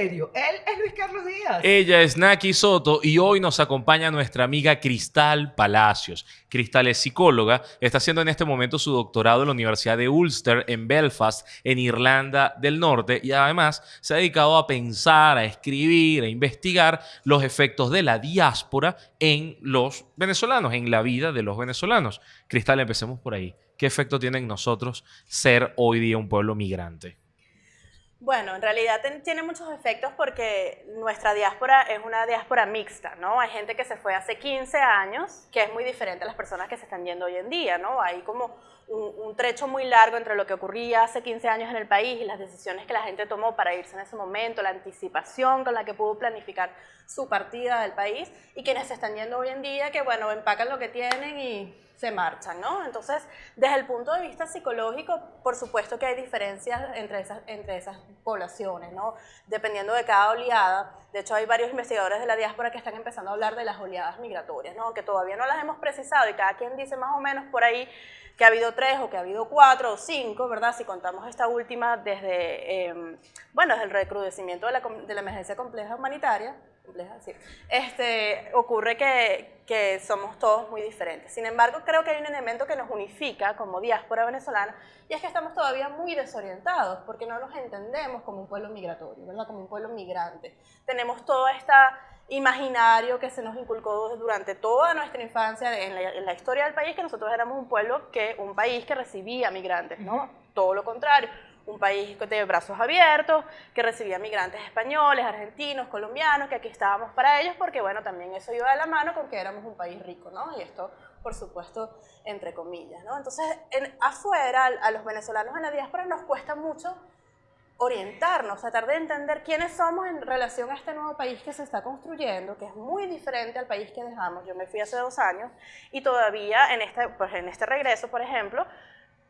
Él es Luis Carlos Díaz. Ella es Naki Soto y hoy nos acompaña nuestra amiga Cristal Palacios. Cristal es psicóloga, está haciendo en este momento su doctorado en la Universidad de Ulster en Belfast, en Irlanda del Norte, y además se ha dedicado a pensar, a escribir, a investigar los efectos de la diáspora en los venezolanos, en la vida de los venezolanos. Cristal, empecemos por ahí. ¿Qué efecto tiene en nosotros ser hoy día un pueblo migrante? Bueno, en realidad tiene muchos efectos porque nuestra diáspora es una diáspora mixta, ¿no? Hay gente que se fue hace 15 años, que es muy diferente a las personas que se están yendo hoy en día, ¿no? Hay como un, trecho muy largo entre lo que ocurría hace 15 años en el país y las decisiones que la gente tomó para irse en ese momento, la anticipación con la que pudo planificar su partida del país y quienes se están yendo hoy en día que, bueno, empacan lo que tienen y se marchan, ¿no? Entonces, desde el punto de vista psicológico, por supuesto que hay diferencias entre esas, entre esas poblaciones, ¿no? Dependiendo de cada oleada. De hecho, hay varios investigadores de la diáspora que están empezando a hablar de las oleadas migratorias, ¿no? Que todavía no las hemos precisado y cada quien dice más o menos por ahí que ha habido tres o que ha habido cuatro o cinco, ¿verdad? Si contamos esta última desde, em, bueno, desde el recrudecimiento de la, de la emergencia compleja humanitaria, compleja, sí, este, ocurre que, que somos todos muy diferentes. Sin embargo, creo que hay un elemento que nos unifica como diáspora venezolana y es que estamos todavía muy desorientados porque no nos entendemos como un pueblo migratorio, ¿verdad? Como un pueblo migrante. Tenemos toda esta imaginario que se nos inculcó durante toda nuestra infancia en la, historia del país, que nosotros éramos un pueblo, que un país que recibía migrantes, ¿no? Todo lo contrario, un país de brazos abiertos, que recibía migrantes españoles, argentinos, colombianos, que aquí estábamos para ellos, porque bueno, también eso iba de la mano con que éramos un país rico, ¿no? Y esto, por supuesto, entre comillas, ¿no? Entonces, en, afuera, a los venezolanos en la diáspora nos cuesta mucho orientarnos, tratar de entender quiénes somos en relación a este nuevo país que se está construyendo, que es muy diferente al país que dejamos. Yo me fui hace dos años y todavía en este, pues en este regreso, por ejemplo,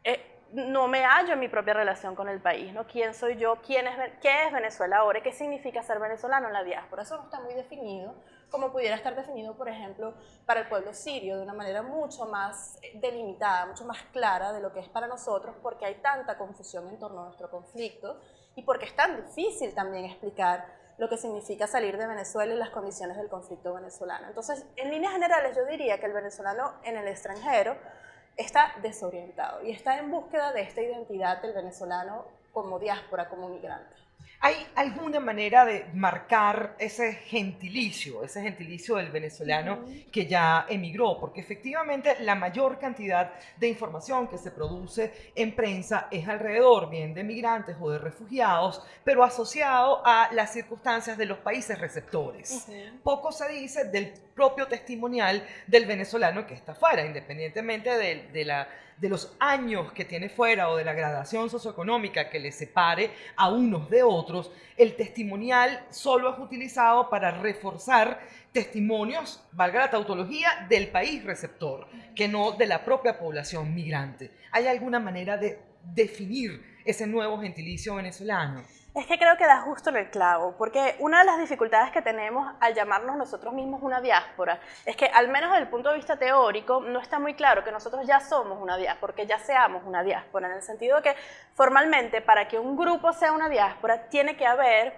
eh, no me hallo en mi propia relación con el país, ¿no? ¿Quién soy yo? ¿Quién es, ¿Qué es Venezuela ahora? ¿Qué significa ser venezolano en la diáspora? Eso no está muy definido, como pudiera estar definido, por ejemplo, para el pueblo sirio, de una manera mucho más delimitada, mucho más clara de lo que es para nosotros, porque hay tanta confusión en torno a nuestro conflicto y porque es tan difícil también explicar lo que significa salir de Venezuela y las condiciones del conflicto venezolano. Entonces, en líneas generales, yo diría que el venezolano en el extranjero está desorientado y está en búsqueda de esta identidad del venezolano como diáspora, como migrante. ¿Hay alguna manera de marcar ese gentilicio, ese gentilicio del venezolano que ya emigró? Porque efectivamente la mayor cantidad de información que se produce en prensa es alrededor, bien de migrantes o de refugiados, pero asociado a las circunstancias de los países receptores. Poco se dice del propio testimonial del venezolano que está fuera, independientemente de la de los años que tiene fuera o de la gradación socioeconómica que le separe a unos de otros, el testimonial solo es utilizado para reforzar testimonios, valga la tautología, del país receptor, que no de la propia población migrante. ¿Hay alguna manera de definir ese nuevo gentilicio venezolano? Es que creo que da justo en el clavo, porque una de las dificultades que tenemos al llamarnos nosotros mismos una diáspora es que al menos desde el punto de vista teórico no está muy claro que nosotros ya somos una diáspora, que ya seamos una diáspora, en el sentido de que formalmente para que un grupo sea una diáspora tiene que haber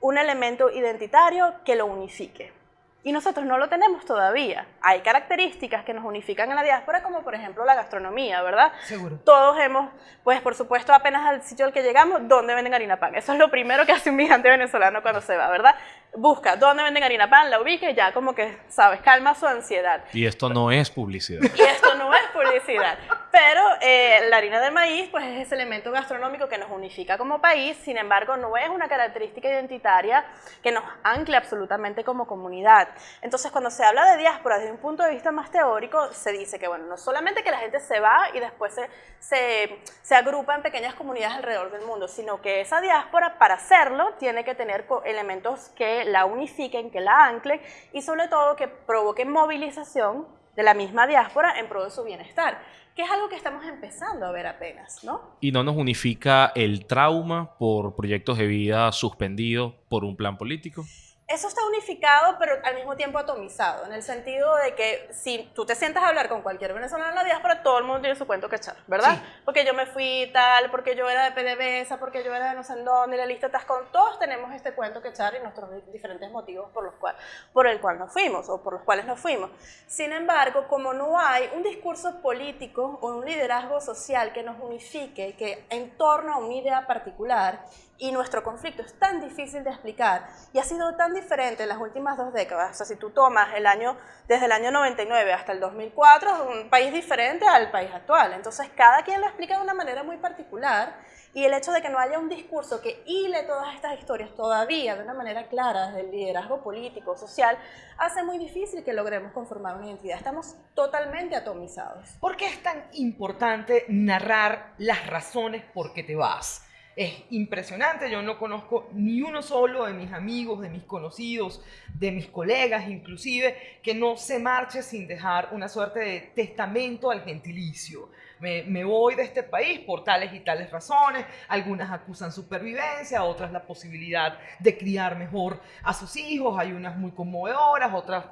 un elemento identitario que lo unifique. Y nosotros no lo tenemos todavía. Hay características que nos unifican en la diáspora, como por ejemplo la gastronomía, ¿verdad? Seguro. Todos hemos, pues por supuesto, apenas al sitio al que llegamos, ¿dónde venden harina pan? Eso es lo primero que hace un migrante venezolano cuando se va, ¿verdad? Busca dónde venden harina pan, la ubica y ya como que, ¿sabes? Calma su ansiedad. Y esto no es publicidad. Y esto no es publicidad. Pero eh, la harina de maíz, pues es ese elemento gastronómico que nos unifica como país, sin embargo, no es una característica identitaria que nos ancle absolutamente como comunidad. Entonces, cuando se habla de diáspora desde un punto de vista más teórico, se dice que, bueno, no solamente que la gente se va y después se, se, se agrupa en pequeñas comunidades alrededor del mundo, sino que esa diáspora, para hacerlo, tiene que tener elementos que la unifiquen, que la anclen y sobre todo que provoquen movilización de la misma diáspora en pro de su bienestar, que es algo que estamos empezando a ver apenas, ¿no? Y no nos unifica el trauma por proyectos de vida suspendidos por un plan político. Eso está unificado, pero al mismo tiempo atomizado, en el sentido de que si tú te sientas a hablar con cualquier venezolano en la diáspora, todo el mundo tiene su cuento que echar, ¿verdad? Porque yo me fui tal, porque yo era de PDVSA, porque yo era de no sé dónde, y la lista está con todos tenemos este cuento que echar y nuestros diferentes motivos por los cuales, por el cual nos fuimos o por los cuales nos fuimos. Sin embargo, como no hay un discurso político o un liderazgo social que nos unifique, que en torno a una idea particular, y nuestro conflicto es tan difícil de explicar y ha sido tan diferente en las últimas dos décadas. O sea, si tú tomas el año, desde el año 99 hasta el 2004, es un país diferente al país actual. Entonces, cada quien lo explica de una manera muy particular y el hecho de que no haya un discurso que hile todas estas historias todavía de una manera clara desde el liderazgo político, social, hace muy difícil que logremos conformar una identidad. Estamos totalmente atomizados. ¿Por qué es tan importante narrar las razones por qué te vas? Es impresionante. Yo no conozco ni uno solo de mis amigos, de mis conocidos, de mis colegas inclusive, que no se marche sin dejar una suerte de testamento al gentilicio. Me, voy de este país por tales y tales razones. Algunas acusan supervivencia, otras la posibilidad de criar mejor a sus hijos. Hay unas muy conmovedoras, otras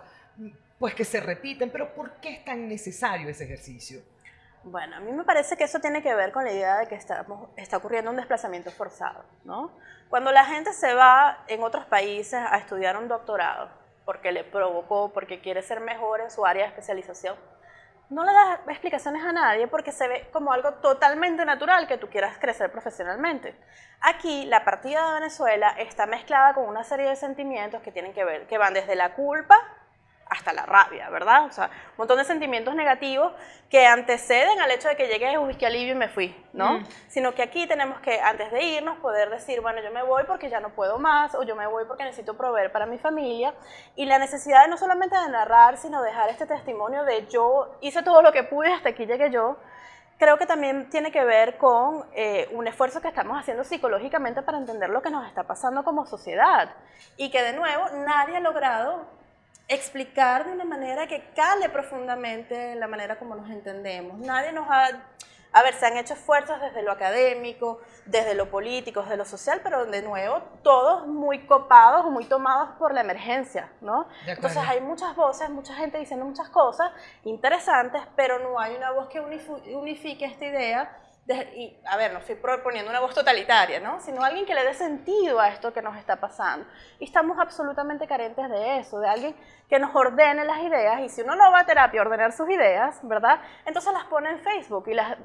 pues que se repiten. Pero ¿por qué es tan necesario ese ejercicio? Bueno, a mí me parece que eso tiene que ver con la idea de que estamos, está ocurriendo un desplazamiento forzado, ¿no? Cuando la gente se va en otros países a estudiar un doctorado, porque le provocó, porque quiere ser mejor en su área de especialización, no le das explicaciones a nadie porque se ve como algo totalmente natural que tú quieras crecer profesionalmente. Aquí la partida de Venezuela está mezclada con una serie de sentimientos que tienen que ver, que van desde la culpa hasta la rabia, ¿verdad? O sea, un montón de sentimientos negativos que anteceden al hecho de que llegué, uy, qué alivio y me fui, ¿no? Mm. Sino que aquí tenemos que, antes de irnos, poder decir, bueno, yo me voy porque ya no puedo más, o yo me voy porque necesito proveer para mi familia, y la necesidad de no solamente de narrar, sino dejar este testimonio de yo hice todo lo que pude, hasta aquí llegué yo, creo que también tiene que ver con eh, un esfuerzo que estamos haciendo psicológicamente para entender lo que nos está pasando como sociedad, y que de nuevo nadie ha logrado explicar de una manera que cale profundamente en la manera como nos entendemos. Nadie nos ha... A ver, se han hecho esfuerzos desde lo académico, desde lo político, desde lo social, pero de nuevo, todos muy copados o muy tomados por la emergencia, ¿no? Entonces hay muchas voces, mucha gente diciendo muchas cosas interesantes, pero no hay una voz que unifique esta idea y, a ver, no estoy proponiendo una voz totalitaria, ¿no? Sino alguien que le dé sentido a esto que nos está pasando. Y estamos absolutamente carentes de eso, de alguien que nos ordene las ideas. Y si uno no va a terapia a ordenar sus ideas, ¿verdad? Entonces las pone en Facebook y las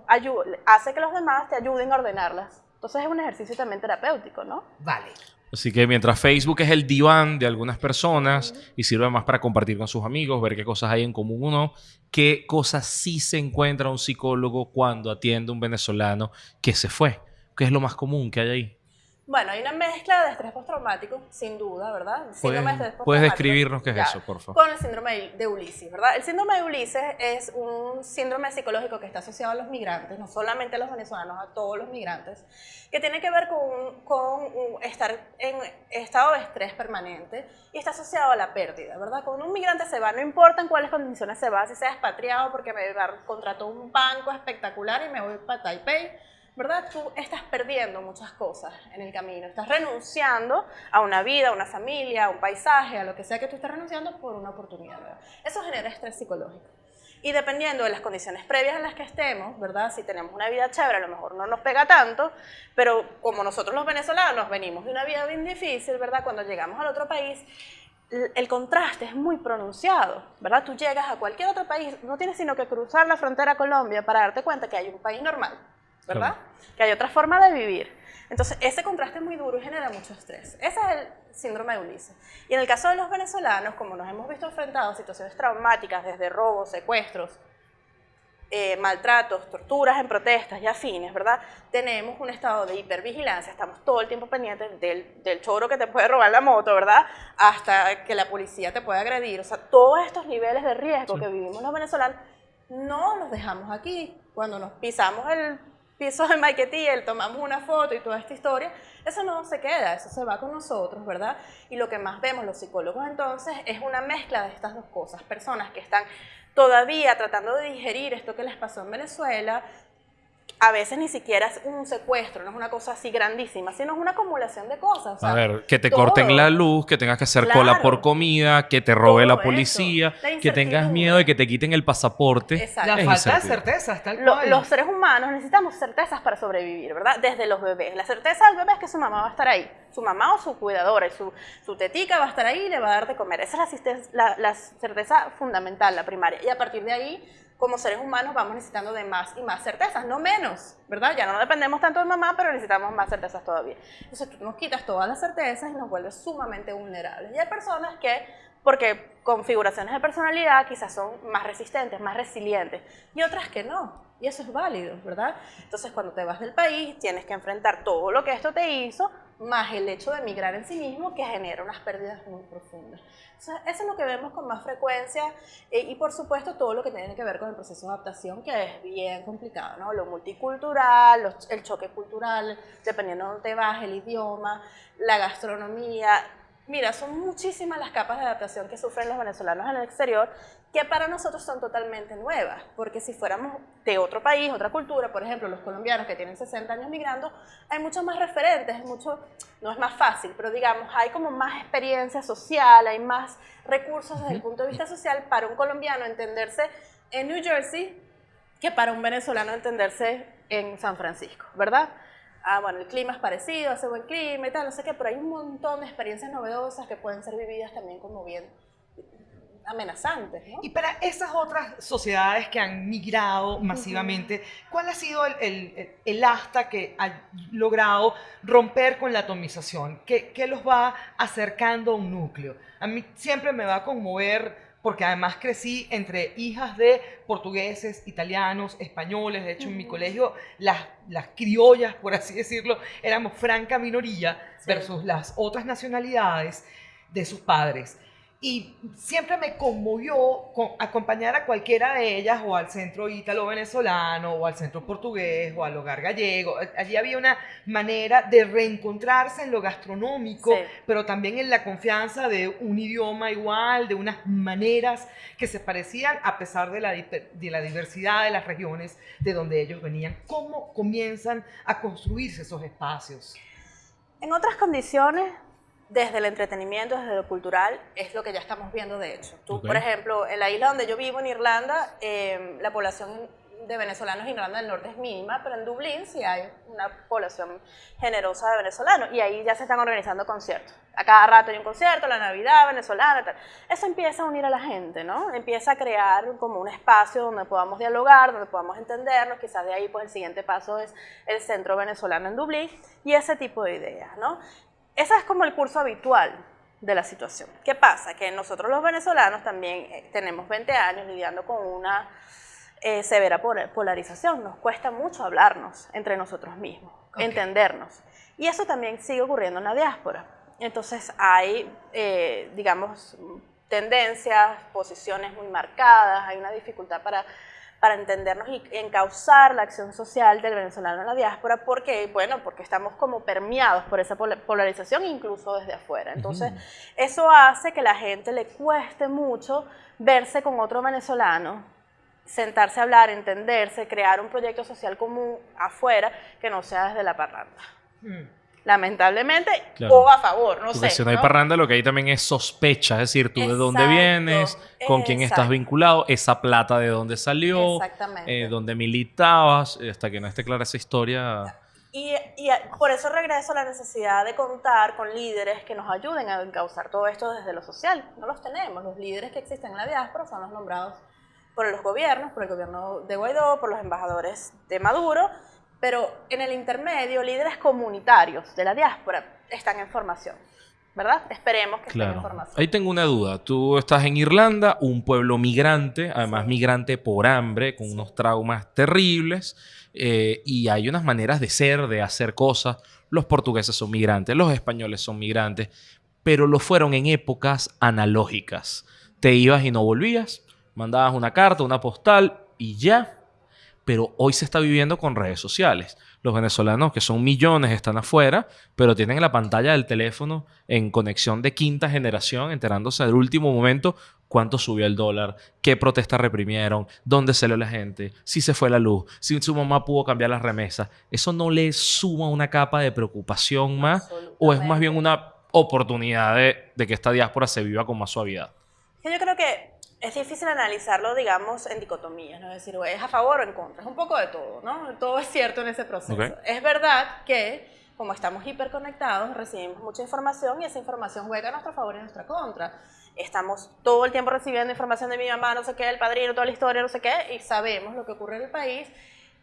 hace que los demás te ayuden a ordenarlas. Entonces es un ejercicio también terapéutico, ¿no? Vale. Así que mientras Facebook es el diván de algunas personas y sirve más para compartir con sus amigos, ver qué cosas hay en común uno, qué cosas sí se encuentra un psicólogo cuando atiende a un venezolano que se fue. ¿Qué es lo más común que hay ahí? Bueno, hay una mezcla de estrés postraumático, sin duda, ¿verdad? Síndrome de ¿Puedes describirnos qué es eso, por favor? Con el síndrome de Ulises, ¿verdad? El síndrome de Ulises es un síndrome psicológico que está asociado a los migrantes, no solamente a los venezolanos, a todos los migrantes, que tiene que ver con, con estar en estado de estrés permanente y está asociado a la pérdida, ¿verdad? Cuando un migrante se va, no importa en cuáles condiciones se va, si sea expatriado porque me contrató un banco espectacular y me voy para Taipei, ¿verdad? Tú estás perdiendo muchas cosas en el camino, estás renunciando a una vida, a una familia, a un paisaje, a lo que sea que tú estés renunciando por una oportunidad. Eso genera estrés psicológico. Y dependiendo de las condiciones previas en las que estemos, ¿verdad? Si tenemos una vida chévere, a lo mejor no nos pega tanto, pero como nosotros los venezolanos venimos de una vida bien difícil, ¿verdad? Cuando llegamos al otro país, el contraste es muy pronunciado, ¿verdad? Tú llegas a cualquier otro país, no tienes sino que cruzar la frontera a Colombia para darte cuenta que hay un país normal, ¿verdad? Que hay otra forma de vivir. Entonces, ese contraste es muy duro y genera mucho estrés. Ese es el síndrome de Ulises. Y en el caso de los venezolanos, como nos hemos visto enfrentados a situaciones traumáticas, desde robos, secuestros, eh, maltratos, torturas en protestas y afines, ¿verdad? Tenemos un estado de hipervigilancia, estamos todo el tiempo pendientes del, del choro que te puede robar la moto, ¿verdad? Hasta que la policía te puede agredir. O sea, todos estos niveles de riesgo que vivimos los venezolanos no los dejamos aquí. Cuando nos pisamos el piso de Maiquetía, tomamos una foto y toda esta historia, eso no se queda, eso se va con nosotros, ¿verdad? Y lo que más vemos los psicólogos entonces es una mezcla de estas dos cosas, personas que están todavía tratando de digerir esto que les pasó en Venezuela, a veces ni siquiera es un secuestro, no es una cosa así grandísima, sino es una acumulación de cosas. o sea, A ver, que te todo. corten la luz, que tengas que hacer cola Claro. por comida, que te robe Todo la policía, La que tengas miedo de que te quiten el pasaporte. Exacto. La Es falta de certezas, tal Lo- cual. los seres humanos necesitamos certezas para sobrevivir, ¿verdad? Desde los bebés. La certeza del bebé es que su mamá va a estar ahí. Su mamá o su cuidadora y su, su tetica va a estar ahí y le va a dar de comer. Esa es la, la, la certeza fundamental, la primaria. Y a partir de ahí, como seres humanos, vamos necesitando de más y más certezas, no menos, ¿verdad? Ya no dependemos tanto de mamá, pero necesitamos más certezas todavía. Entonces tú nos quitas todas las certezas y nos vuelves sumamente vulnerables. Y hay personas que, porque configuraciones de personalidad quizás son más resistentes, más resilientes, y otras que no. Y eso es válido, ¿verdad? Entonces cuando te vas del país tienes que enfrentar todo lo que esto te hizo, más el hecho de emigrar en sí mismo que genera unas pérdidas muy profundas. Entonces, eso es lo que vemos con más frecuencia eh, y por supuesto todo lo que tiene que ver con el proceso de adaptación que es bien complicado, ¿no? Lo multicultural, los- el choque cultural, dependiendo de dónde vas, el idioma, la gastronomía. Mira, son muchísimas las capas de adaptación que sufren los venezolanos en el exterior que para nosotros son totalmente nuevas, porque si fuéramos de otro país, otra cultura, por ejemplo, los colombianos que tienen 60 años migrando, hay muchos más referentes, es mucho, no es más fácil, pero digamos, hay como más experiencia social, hay más recursos desde el punto de vista social para un colombiano entenderse en New Jersey que para un venezolano entenderse en San Francisco, ¿verdad? Ah, bueno, el clima es parecido, hace buen clima y tal, no sé qué, pero hay un montón de experiencias novedosas que pueden ser vividas también como bien amenazantes, ¿no? Y para esas otras sociedades que han migrado masivamente, ¿cuál ha sido el, el- el asta que ha logrado romper con la atomización? ¿Qué, qué los va acercando a un núcleo? A mí siempre me va a conmover porque además crecí entre hijas de portugueses, italianos, españoles. De hecho, en mi colegio las, las criollas, por así decirlo, éramos franca minoría Sí. versus las otras nacionalidades de sus padres. Y siempre me conmovió co- acompañar a cualquiera de ellas o al centro ítalo-venezolano o al centro portugués o al hogar gallego. Allí había una manera de reencontrarse en lo gastronómico, Sí. pero también en la confianza de un idioma igual, de unas maneras que se parecían a pesar de la, de la diversidad de las regiones de donde ellos venían. ¿Cómo comienzan a construirse esos espacios? En otras condiciones, desde el entretenimiento, desde lo cultural, es lo que ya estamos viendo de hecho. Tú, por ejemplo, en la isla donde yo vivo, en Irlanda, eh, la población de venezolanos en Irlanda del Norte es mínima, pero en Dublín sí hay una población generosa de venezolanos y ahí ya se están organizando conciertos. A cada rato hay un concierto, la Navidad venezolana, tal. Eso empieza a unir a la gente, ¿no? Empieza a crear como un espacio donde podamos dialogar, donde podamos entendernos. Quizás de ahí, pues, el siguiente paso es el Centro Venezolano en Dublín y ese tipo de ideas, ¿no? Ese es como el curso habitual de la situación. ¿Qué pasa? Que nosotros los venezolanos también eh, tenemos 20 años lidiando con una eh, severa pol- polarización. Nos cuesta mucho hablarnos entre nosotros mismos, entendernos. Y eso también sigue ocurriendo en la diáspora. Entonces hay, eh, digamos, tendencias, posiciones muy marcadas, hay una dificultad para, para entendernos y encauzar la acción social del venezolano en la diáspora, porque, bueno, porque estamos como permeados por esa pol- polarización incluso desde afuera. Entonces, eso hace que la gente le cueste mucho verse con otro venezolano, sentarse a hablar, entenderse, crear un proyecto social común afuera que no sea desde la parranda. Hmm. Lamentablemente, Claro. o a favor, no Porque sé. si no hay ¿no? parranda, lo que hay también es sospecha, es decir, tú de dónde Exacto, vienes, con quién estás exacto. vinculado, esa plata de dónde salió, eh, dónde militabas, eh, hasta que no esté clara esa historia. Y, y a- por eso regreso a la necesidad de contar con líderes que nos ayuden a encauzar todo esto desde lo social. No los tenemos. Los líderes que existen en la diáspora son los nombrados por los gobiernos, por el gobierno de Guaidó, por los embajadores de Maduro, pero en el intermedio, líderes comunitarios de la diáspora están en formación, ¿verdad? Esperemos que estén en Claro. formación. Ahí tengo una duda. Tú estás en Irlanda, un pueblo migrante, además Sí. migrante por hambre, con unos traumas terribles, eh, y hay unas maneras de ser, de hacer cosas. Los portugueses son migrantes, los españoles son migrantes, pero lo fueron en épocas analógicas. Te ibas y no volvías, mandabas una carta, una postal y ya. Pero hoy se está viviendo con redes sociales. Los venezolanos, que son millones, están afuera, pero tienen la pantalla del teléfono en conexión de quinta generación, enterándose del último momento cuánto subió el dólar, qué protestas reprimieron, dónde salió la gente, si se fue la luz, si su mamá pudo cambiar las remesas. ¿Eso no le suma una capa de preocupación más o es más bien una oportunidad de, de que esta diáspora se viva con más suavidad? Yo creo que es difícil analizarlo, digamos, en dicotomías, ¿no? Es decir, es a favor o en contra, es un poco de todo, ¿no? Todo es cierto en ese proceso. Ok. Es verdad que, como estamos hiperconectados, recibimos mucha información y esa información juega a nuestro favor y a nuestra contra. Estamos todo el tiempo recibiendo información de mi mamá, no sé qué, el padrino, toda la historia, no sé qué, y sabemos lo que ocurre en el país,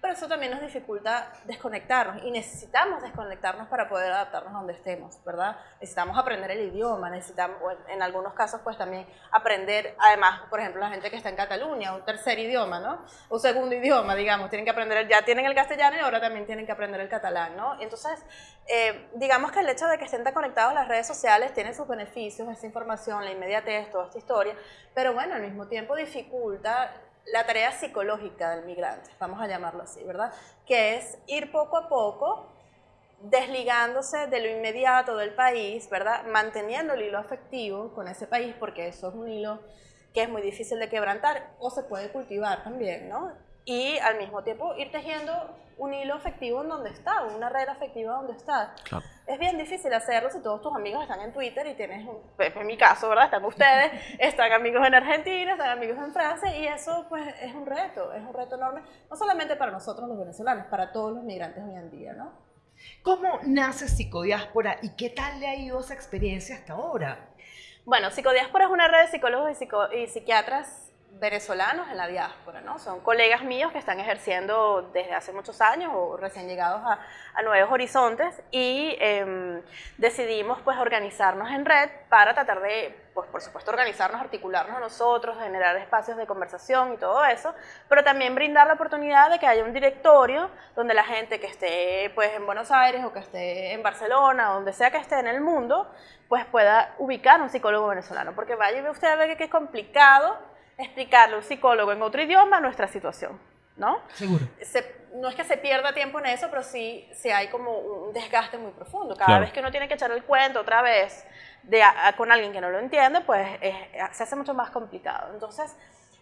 pero eso también nos dificulta desconectarnos y necesitamos desconectarnos para poder adaptarnos donde estemos, ¿verdad? Necesitamos aprender el idioma, necesitamos, en, algunos casos, pues también aprender, además, por ejemplo, la gente que está en Cataluña, un tercer idioma, ¿no? Un segundo idioma, digamos, tienen que aprender, ya tienen el castellano y ahora también tienen que aprender el catalán, ¿no? Entonces, eh, digamos que el hecho de que estén conectados a las redes sociales tiene sus beneficios, esa información, la inmediatez, toda esta historia, pero bueno, al mismo tiempo dificulta la tarea psicológica del migrante, vamos a llamarlo así, ¿verdad? Que es ir poco a poco desligándose de lo inmediato del país, ¿verdad? Manteniendo el hilo afectivo con ese país, porque eso es un hilo que es muy difícil de quebrantar o se puede cultivar también, ¿no? Y al mismo tiempo ir tejiendo un hilo afectivo en donde está, una red afectiva donde está. Claro. Es bien difícil hacerlo si todos tus amigos están en Twitter y tienes, un, pues, en mi caso, ¿verdad? Están ustedes, están amigos en Argentina, están amigos en Francia y eso pues es un reto, es un reto enorme, no solamente para nosotros los venezolanos, para todos los migrantes hoy en día, ¿no? ¿Cómo nace Psicodiáspora y qué tal le ha ido esa experiencia hasta ahora? Bueno, Psicodiáspora es una red de psicólogos y, psico- y psiquiatras venezolanos en la diáspora, ¿no? Son colegas míos que están ejerciendo desde hace muchos años o recién llegados a, a nuevos horizontes y em, decidimos pues organizarnos en red para tratar de, pues por supuesto, organizarnos, articularnos nosotros, generar espacios de conversación y todo eso, pero también brindar la oportunidad de que haya un directorio donde la gente que esté pues en Buenos Aires o que esté en Barcelona, donde sea que esté en el mundo, pues pueda ubicar un psicólogo venezolano, porque vaya usted a ver que es complicado explicarle a un psicólogo en otro idioma nuestra situación, ¿no? Seguro. Se- no es que se pierda tiempo en eso, pero sí, sí hay como un desgaste muy profundo. Cada Claro. vez que uno tiene que echar el cuento otra vez de a- a- con alguien que no lo entiende, pues es- se hace mucho más complicado. Entonces,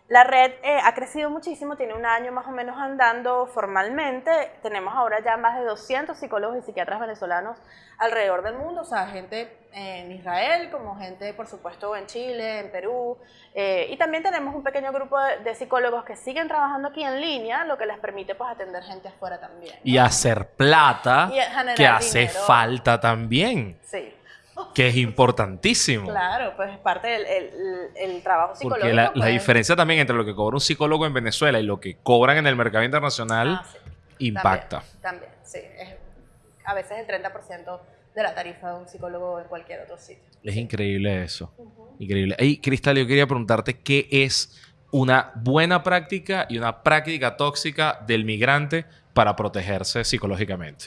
la red eh, ha crecido muchísimo, tiene un año más o menos andando formalmente. Tenemos ahora ya más de 200 psicólogos y psiquiatras venezolanos alrededor del mundo, o sea, gente en Israel, como gente, por supuesto, en Chile, en Perú. eh, y también tenemos un pequeño grupo de, de psicólogos que siguen trabajando aquí en línea, lo que les permite pues atender gente afuera también. ¿no? Y hacer plata Y que hace dinero. falta también, Sí, que es importantísimo. claro, pues es parte del el, el trabajo psicológico. Porque la, la pues. diferencia también entre lo que cobra un psicólogo en Venezuela y lo que cobran en el mercado internacional Ah, sí. impacta. También, también, sí. Es a veces el 30% de la tarifa de un psicólogo en cualquier otro sitio. Es increíble eso. Increíble. Y Cristal, yo quería preguntarte qué es una buena práctica y una práctica tóxica del migrante para protegerse psicológicamente.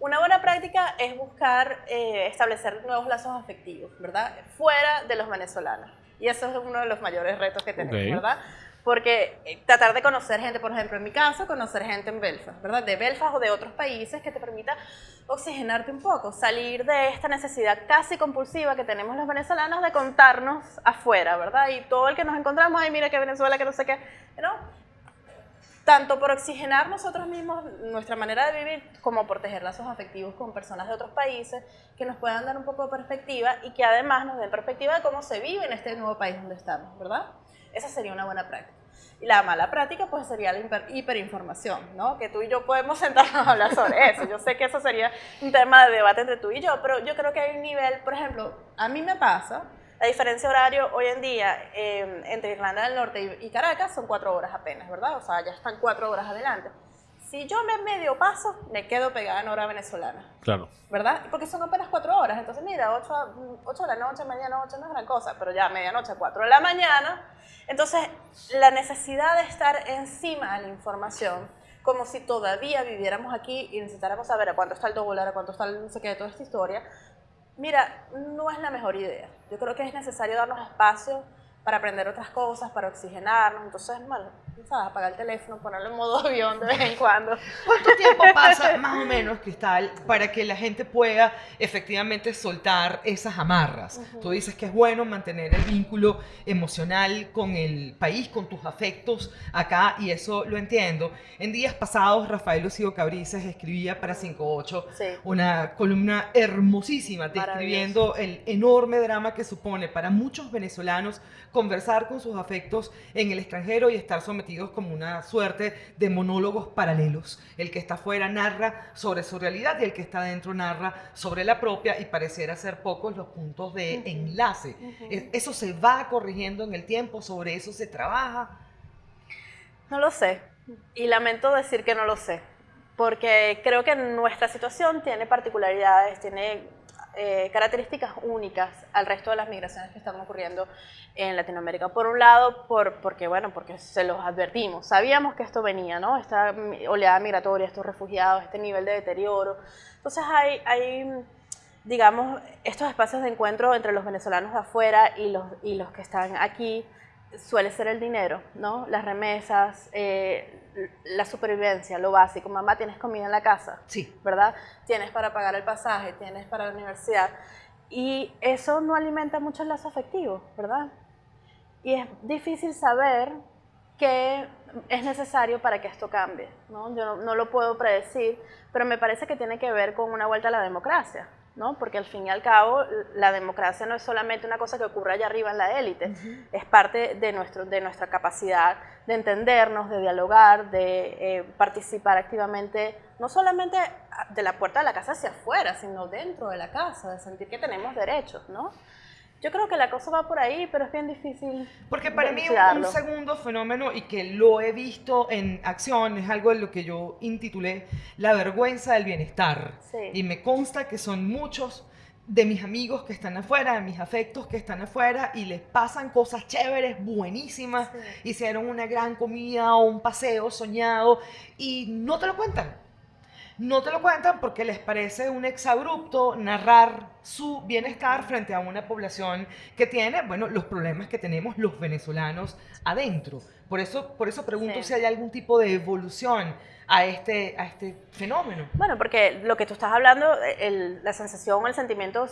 Una buena práctica es buscar eh, establecer nuevos lazos afectivos, ¿verdad? Fuera de los venezolanos. Y eso es uno de los mayores retos que tenemos, Ok. ¿verdad? Porque eh, tratar de conocer gente, por ejemplo, en mi caso, conocer gente en Belfast, ¿verdad? De Belfast o de otros países que te permita oxigenarte un poco, salir de esta necesidad casi compulsiva que tenemos los venezolanos de contarnos afuera, ¿verdad? Y todo el que nos encontramos, ay, mira que Venezuela, que no sé qué, ¿no? Tanto por oxigenar nosotros mismos nuestra manera de vivir, como por tejer lazos afectivos con personas de otros países que nos puedan dar un poco de perspectiva y que además nos den perspectiva de cómo se vive en este nuevo país donde estamos, ¿verdad? Esa sería una buena práctica. Y la mala práctica pues sería la hiper- hiperinformación, ¿no? Que tú y yo podemos sentarnos a hablar sobre eso. Yo sé que eso sería un tema de debate entre tú y yo, pero yo creo que hay un nivel, por ejemplo, a mí me pasa, la diferencia horario hoy en día eh, entre Irlanda del Norte y, Caracas son cuatro horas apenas, ¿verdad? O sea, ya están cuatro horas adelante. Si yo me medio paso, me quedo pegada en hora venezolana, Claro. ¿verdad? Porque son apenas cuatro horas. Entonces, mira, ocho, a- ocho de la noche, medianoche no es gran cosa, pero ya medianoche, cuatro de la mañana. Entonces, la necesidad de estar encima de la información, como si todavía viviéramos aquí y necesitáramos saber a cuánto está el dólar, a cuánto está el no sé qué, toda esta historia, Mira, no es la mejor idea. Yo creo que es necesario darnos espacio para aprender otras cosas, para oxigenarnos. Entonces, bueno, ¿sabes? Apagar el teléfono, ponerlo en modo avión de vez en cuando. ¿Cuánto tiempo pasa, más o menos, Cristal, para que la gente pueda efectivamente soltar esas amarras? Tú dices que es bueno mantener el vínculo emocional con el país, con tus afectos acá, y eso lo entiendo. En días pasados, Rafael Lucio Cabrices escribía para 58 Sí. una columna hermosísima describiendo el enorme drama que supone para muchos venezolanos conversar con sus afectos en el extranjero y estar sometidos como una suerte de monólogos paralelos. El que está afuera narra sobre su realidad y el que está dentro narra sobre la propia y pareciera ser pocos los puntos de enlace. Eso se va corrigiendo en el tiempo, sobre eso se trabaja. No lo sé. Y lamento decir que no lo sé. Porque creo que nuestra situación tiene particularidades, tiene eh, características únicas al resto de las migraciones que están ocurriendo en Latinoamérica. Por un lado, por, porque, bueno, porque se los advertimos. Sabíamos que esto venía, ¿no? Esta oleada migratoria, estos refugiados, este nivel de deterioro. Entonces hay, hay digamos, estos espacios de encuentro entre los venezolanos de afuera y los, y los que están aquí suele ser el dinero, ¿no? Las remesas, eh, la supervivencia, lo básico. Mamá, tienes comida en la casa, Sí. ¿verdad? Tienes para pagar el pasaje, tienes para la universidad. Y eso no alimenta mucho el lazo afectivo, ¿verdad? Y es difícil saber qué es necesario para que esto cambie, ¿no? Yo no, no lo puedo predecir, pero me parece que tiene que ver con una vuelta a la democracia, ¿no? Porque al fin y al cabo la democracia no es solamente una cosa que ocurre allá arriba en la élite, es parte de, nuestro, de nuestra capacidad de entendernos, de dialogar, de eh, participar activamente, no solamente de la puerta de la casa hacia afuera, sino dentro de la casa, de sentir que tenemos derechos, ¿no? Yo creo que la cosa va por ahí, pero es bien difícil. Porque para mí un, un segundo fenómeno y que lo he visto en acción es algo de lo que yo intitulé la vergüenza del bienestar. Sí. Y me consta que son muchos de mis amigos que están afuera, de mis afectos que están afuera y les pasan cosas chéveres, buenísimas, Sí. hicieron una gran comida o un paseo soñado y no te lo cuentan. No te lo cuentan porque les parece un exabrupto narrar su bienestar frente a una población que tiene, bueno, los problemas que tenemos los venezolanos adentro. Por eso, por eso pregunto Sí. si hay algún tipo de evolución a este, a este fenómeno. Bueno, porque lo que tú estás hablando, el- la sensación, el sentimiento,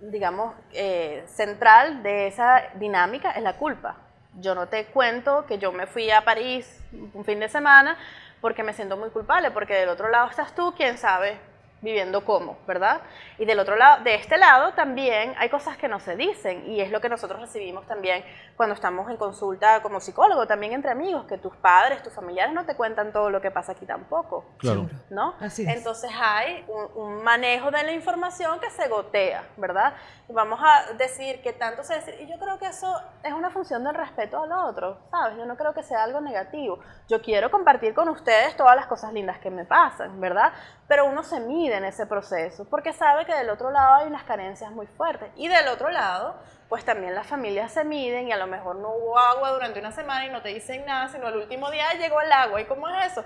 digamos, eh, central de esa dinámica es la culpa. Yo no te cuento que yo me fui a París un fin de semana porque me siento muy culpable, porque del otro lado estás tú, quién sabe viviendo cómo, ¿verdad? Y del otro lado, de este lado también hay cosas que no se dicen y es lo que nosotros recibimos también cuando estamos en consulta como psicólogo, también entre amigos, que tus padres, tus familiares no te cuentan todo lo que pasa aquí tampoco. Claro. ¿no? Así es. Entonces hay un, un manejo de la información que se gotea, ¿verdad? Vamos a decir que tanto se dice, y yo creo que eso es una función del respeto al otro, ¿sabes? Yo no creo que sea algo negativo. Yo quiero compartir con ustedes todas las cosas lindas que me pasan, ¿verdad? Pero uno se mide en ese proceso porque sabe que del otro lado hay unas carencias muy fuertes. Y del otro lado, pues también las familias se miden y a lo mejor no hubo agua durante una semana y no te dicen nada, sino el último día llegó el agua. ¿Y cómo es eso?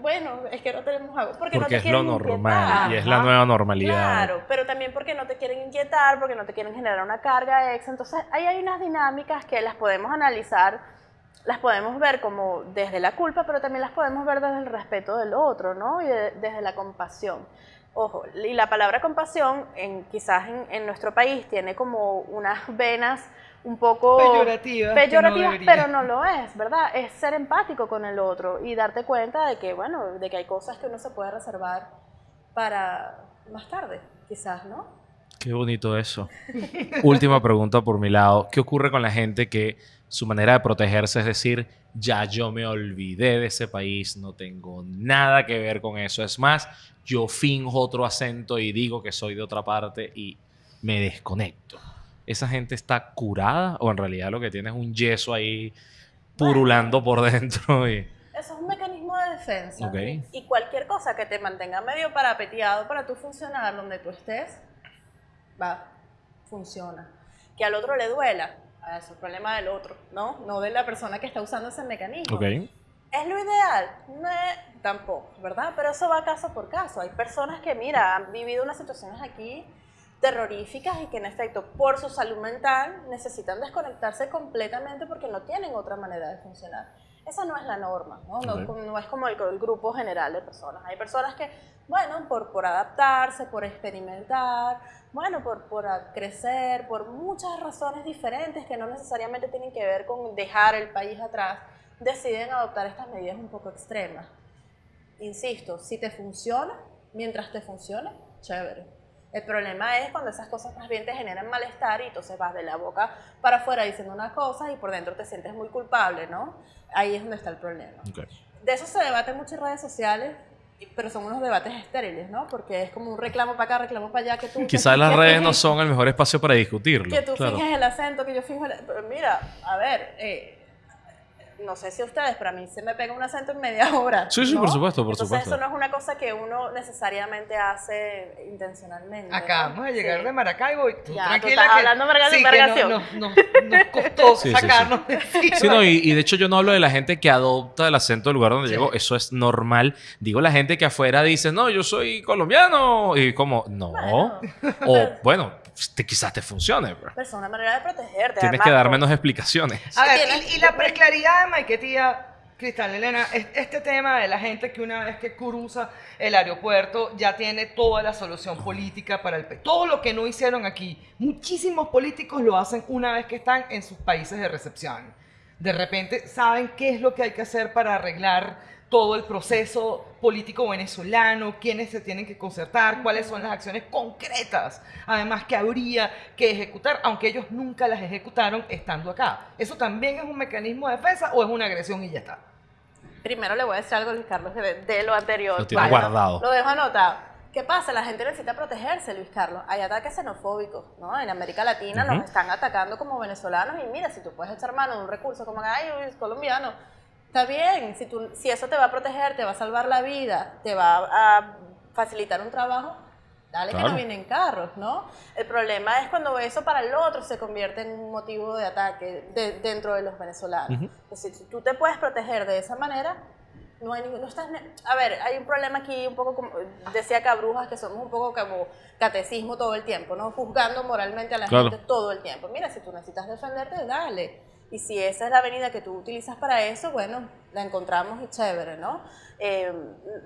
Bueno, es que no tenemos agua. Porque, no te es lo normal inquietar. y es la nueva normalidad. Claro, pero también porque no te quieren inquietar, porque no te quieren generar una carga extra. Entonces, ahí hay unas dinámicas que las podemos analizar, las podemos ver como desde la culpa, pero también las podemos ver desde el respeto del otro, ¿no? Y de- desde la compasión. Ojo, y la palabra compasión, en, quizás en, en nuestro país, tiene como unas venas un poco Peyorativas no peyorativas, pero no lo es, ¿verdad? Es ser empático con el otro y darte cuenta de que, bueno, de que hay cosas que uno se puede reservar para más tarde, quizás, ¿no? Qué bonito eso. Última pregunta por mi lado. ¿Qué ocurre con la gente que su manera de protegerse es decir, ya yo me olvidé de ese país, no tengo nada que ver con eso? Es más, yo finjo otro acento y digo que soy de otra parte y me desconecto. ¿Esa gente está curada o en realidad lo que tiene es un yeso ahí purulando por dentro? Y... Eso es un mecanismo de defensa. Ok. Y cualquier cosa que te mantenga medio parapeteado para tú funcionar donde tú estés, va, funciona. Que al otro le duela, es el problema del otro, ¿no? No de la persona que está usando ese mecanismo. Ok. ¿Es lo ideal? No, tampoco, ¿verdad? Pero eso va caso por caso. Hay personas que, mira, han vivido unas situaciones aquí terroríficas y que en efecto por su salud mental necesitan desconectarse completamente porque no tienen otra manera de funcionar. Esa no es la norma, ¿no? No, no es como el, el grupo general de personas. Hay personas que, bueno, por, por adaptarse, por experimentar, bueno, por, por crecer, por muchas razones diferentes que no necesariamente tienen que ver con dejar el país atrás, deciden adoptar estas medidas un poco extremas. Insisto, si te funciona, mientras te funcione, chévere. El problema es cuando esas cosas más bien te generan malestar y entonces vas de la boca para afuera diciendo unas cosas y por dentro te sientes muy culpable, ¿no? Ahí es donde está el problema. Ok. De eso se debate mucho en redes sociales, pero son unos debates estériles, ¿no? Porque es como un reclamo para acá, reclamo para allá, que tú... Quizás las redes no son el mejor espacio para discutirlo. que tú claro. finges el acento, que yo finjo el... Pero mira, a ver, eh, no sé si a ustedes, pero a mí se me pega un acento en media hora. Sí, sí, ¿no? por supuesto, por Entonces, supuesto. eso no es una cosa que uno necesariamente hace intencionalmente. Acabamos ¿no? de llegar Sí. de Maracaibo y tú Ya, tú tranquila estás que, hablando verga- sí, que no- no- no- nos costó Sí, sí, sí. sacarnos de encima. Sí, no, y, y de hecho yo no hablo de la gente que adopta el acento del lugar donde Sí. llegó, eso es normal. Digo la gente que afuera dice, no, yo soy colombiano. Y como, no. Bueno. o bueno, te- quizás te funcione, bro. Pero es una manera de protegerte. Tienes además, que dar menos explicaciones. A ver, y, y la preclaridad de Maiquetía, Cristal Elena, es- este tema de la gente que una vez que cruza el aeropuerto ya tiene toda la solución política para el país. Todo lo que no hicieron aquí, muchísimos políticos lo hacen una vez que están en sus países de recepción. De repente saben qué es lo que hay que hacer para arreglar todo el proceso político venezolano, quiénes se tienen que concertar, cuáles son las acciones concretas, además que habría que ejecutar, aunque ellos nunca las ejecutaron estando acá. ¿Eso también es un mecanismo de defensa o es una agresión y ya está? Primero le voy a decir algo a Luis Carlos de, de lo anterior. Lo tiene guardado. Lo dejo anotado. ¿Qué pasa? La gente necesita protegerse, Luis Carlos. Hay ataques xenofóbicos, ¿no? En América Latina Ujú. nos están atacando como venezolanos y mira, si tú puedes echar mano de un recurso como, ay, es colombiano, está bien. Si, tú, si eso te va a proteger, te va a salvar la vida, te va a facilitar un trabajo, dale que no vienen carros, ¿no? El problema es cuando eso para el otro se convierte en un motivo de ataque de- dentro de los venezolanos. Ujú. Es decir, si tú te puedes proteger de esa manera, no hay ningún... no estás a ver, hay un problema aquí un poco como... Decía Cabrujas que somos un poco como catecismo todo el tiempo, ¿no? Juzgando moralmente a la Claro. gente todo el tiempo. Mira, si tú necesitas defenderte, dale. Y si esa es la avenida que tú utilizas para eso, bueno, la encontramos y chévere, ¿no? Eh,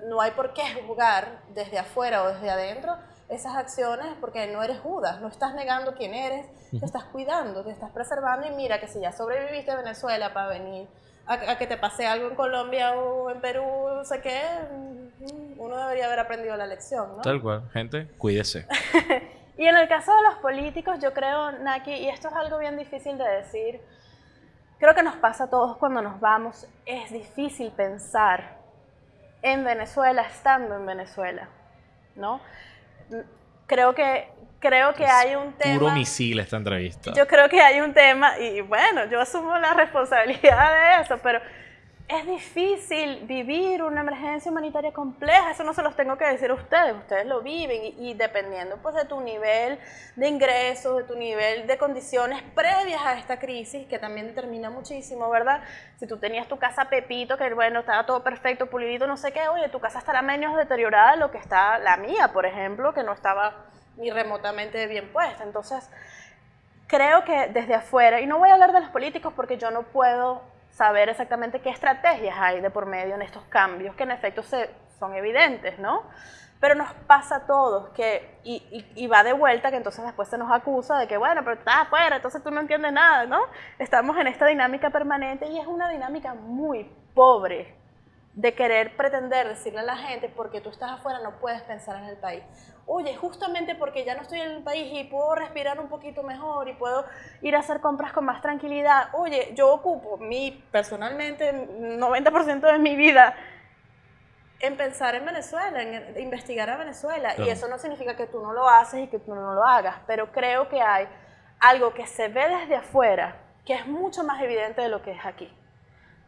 no hay por qué juzgar desde afuera o desde adentro esas acciones porque no eres Judas, no estás negando quién eres, te estás cuidando, te estás preservando y mira que si ya sobreviviste a Venezuela para venir a, a que te pase algo en Colombia o en Perú, no sé qué, mm, uno debería haber aprendido la lección, ¿no? Tal cual, gente, cuídese. Y en el caso de los políticos, yo creo, Naki, y esto es algo bien difícil de decir, creo que nos pasa a todos cuando nos vamos, es difícil pensar en Venezuela estando en Venezuela, ¿no? Creo que, creo que hay un tema... Puro misil esta entrevista. Yo creo que hay un tema, y bueno, yo asumo la responsabilidad de eso, pero es difícil vivir una emergencia humanitaria compleja, eso no se los tengo que decir a ustedes, ustedes lo viven y, dependiendo pues de tu nivel de ingresos, de tu nivel de condiciones previas a esta crisis, que también determina muchísimo, ¿verdad? Si tú tenías tu casa Pepito, que bueno, estaba todo perfecto, pulidito, no sé qué, oye, tu casa estará menos deteriorada de lo que está la mía, por ejemplo, que no estaba ni remotamente bien puesta, entonces creo que desde afuera, y no voy a hablar de los políticos porque yo no puedo saber exactamente qué estrategias hay de por medio en estos cambios, que en efecto se, son evidentes, ¿no? Pero nos pasa a todos, que, y, va de vuelta, que entonces después se nos acusa de que, bueno, pero estás afuera, entonces tú no entiendes nada, ¿no? Estamos en esta dinámica permanente y es una dinámica muy pobre de querer pretender decirle a la gente, porque tú estás afuera no puedes pensar en el país. Oye, justamente porque ya no estoy en el país y puedo respirar un poquito mejor y puedo ir a hacer compras con más tranquilidad. Oye, yo ocupo mi, personalmente, 90% de mi vida en pensar en Venezuela, en investigar a Venezuela. Claro. Y eso no significa que tú no lo haces y que tú no lo hagas, pero creo que hay algo que se ve desde afuera que es mucho más evidente de lo que es aquí,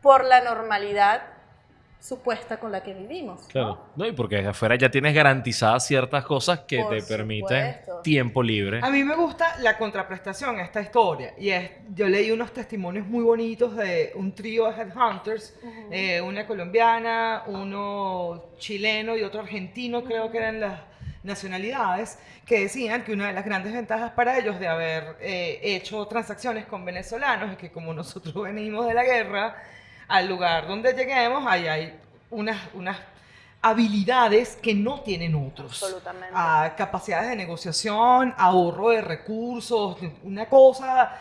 por la normalidad supuesta con la que vivimos. ¿no? Claro. No, y porque desde afuera ya tienes garantizadas ciertas cosas que Por te permiten supuesto. tiempo libre. A mí me gusta la contraprestación a esta historia. Y es, yo leí unos testimonios muy bonitos de un trío de headhunters, eh, una colombiana, uno chileno y otro argentino, creo que eran las nacionalidades, que decían que una de las grandes ventajas para ellos de haber eh, hecho transacciones con venezolanos es que como nosotros venimos de la guerra, al lugar donde lleguemos, ahí hay unas, unas habilidades que no tienen otros. Absolutamente. A capacidades de negociación, ahorro de recursos, una cosa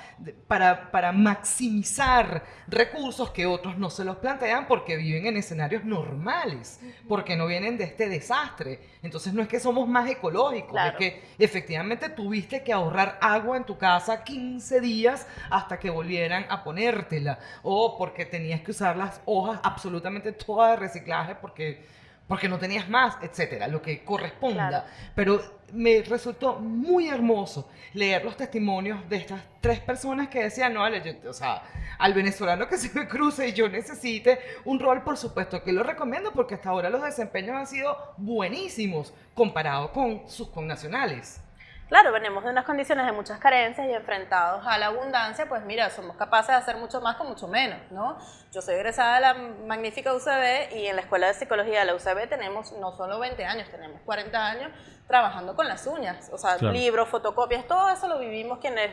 para, para maximizar recursos que otros no se los plantean porque viven en escenarios normales, porque no vienen de este desastre. Entonces no es que somos más ecológicos, Claro. es que efectivamente tuviste que ahorrar agua en tu casa 15 días hasta que volvieran a ponértela, o porque tenías que usar las hojas absolutamente todas de reciclaje porque porque no tenías más, etcétera, lo que corresponda. Claro. Pero me resultó muy hermoso leer los testimonios de estas tres personas que decían, no, vale, yo- o sea, al venezolano que se me cruce y yo necesite un rol, por supuesto que lo recomiendo porque hasta ahora los desempeños han sido buenísimos comparado con sus connacionales. Claro, venimos de unas condiciones de muchas carencias y enfrentados a la abundancia, pues mira, somos capaces de hacer mucho más con mucho menos, ¿no? Yo soy egresada de la magnífica UCB y en la Escuela de Psicología de la UCB tenemos no solo 20 años, tenemos 40 años trabajando con las uñas, o sea, Claro. libros, fotocopias, todo eso lo vivimos quienes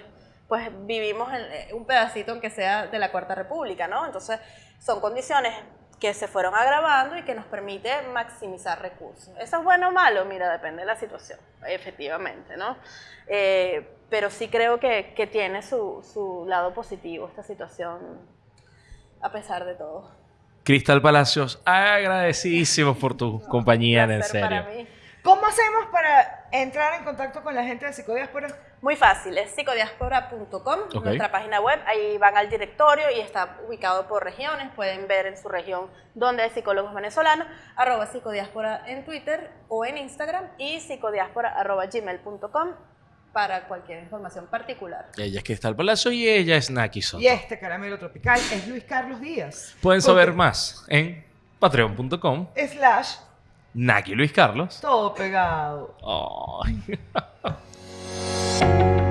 pues vivimos en eh, un pedacito aunque sea de la Cuarta República, ¿no? Entonces, son condiciones que se fueron agravando y que nos permite maximizar recursos. ¿Eso es bueno o malo? Mira, depende de la situación, efectivamente, ¿no? Eh, pero sí creo que, que tiene su, su lado positivo esta situación, a pesar de todo. Cristal Palacios, agradecidísimos por tu compañía, en Placer para serio. mí. ¿Cómo hacemos para entrar en contacto con la gente de Psicodiáspora? Muy fácil, es psicodiaspora.com, nuestra página web, ahí van al directorio y está ubicado por regiones, pueden ver en su región dónde hay psicólogos venezolanos, arroba psicodiáspora en Twitter o en Instagram y arroba gmail.com para cualquier información particular. Ella es Cristal Palacios y ella es Naki Soto. Y este caramelo tropical es Luis Carlos Díaz. Pueden saber Porque- más en patreon.com, Slash, Naki Luis Carlos. todo pegado. Ay.